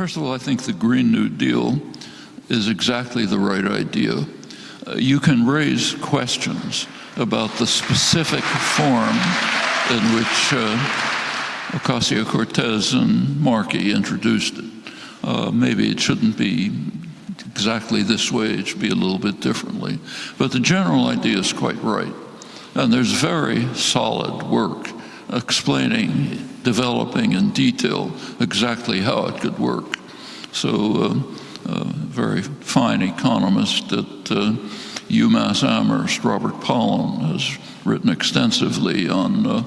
First of all, I think the Green New Deal is exactly the right idea. Uh, you can raise questions about the specific form in which uh, Ocasio-Cortez and Markey introduced it. Uh, maybe it shouldn't be exactly this way, it should be a little bit differently. But the general idea is quite right. And there's very solid work explaining, developing in detail exactly how it could work. So uh, a very fine economist at uh, UMass Amherst, Robert Pollin, has written extensively on, uh,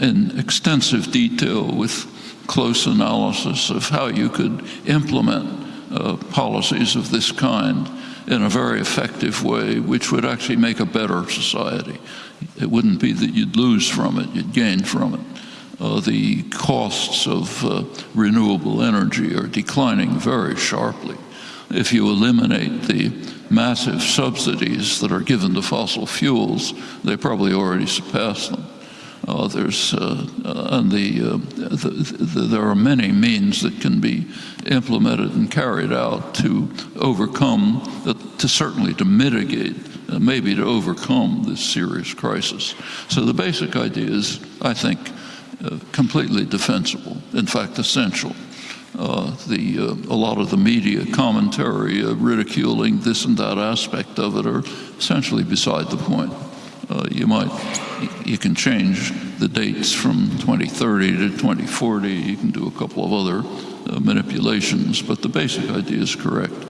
in extensive detail with close analysis of how you could implement uh, policies of this kind in a very effective way, which would actually make a better society. It wouldn't be that you'd lose from it, you'd gain from it. Uh, the costs of uh, renewable energy are declining very sharply. If you eliminate the massive subsidies that are given to fossil fuels, they probably already surpass them. Uh, there's uh, uh, and the, uh, the, the, there are many means that can be implemented and carried out to overcome, to certainly to mitigate, maybe to overcome this serious crisis. So the basic idea is, I think, uh, completely defensible. In fact, essential. the a lot of the media commentary ridiculing this and that aspect of it are essentially beside the point. you might you can change the dates from 2030 to 2040. You can do a couple of other uh, manipulations, but the basic idea is correct.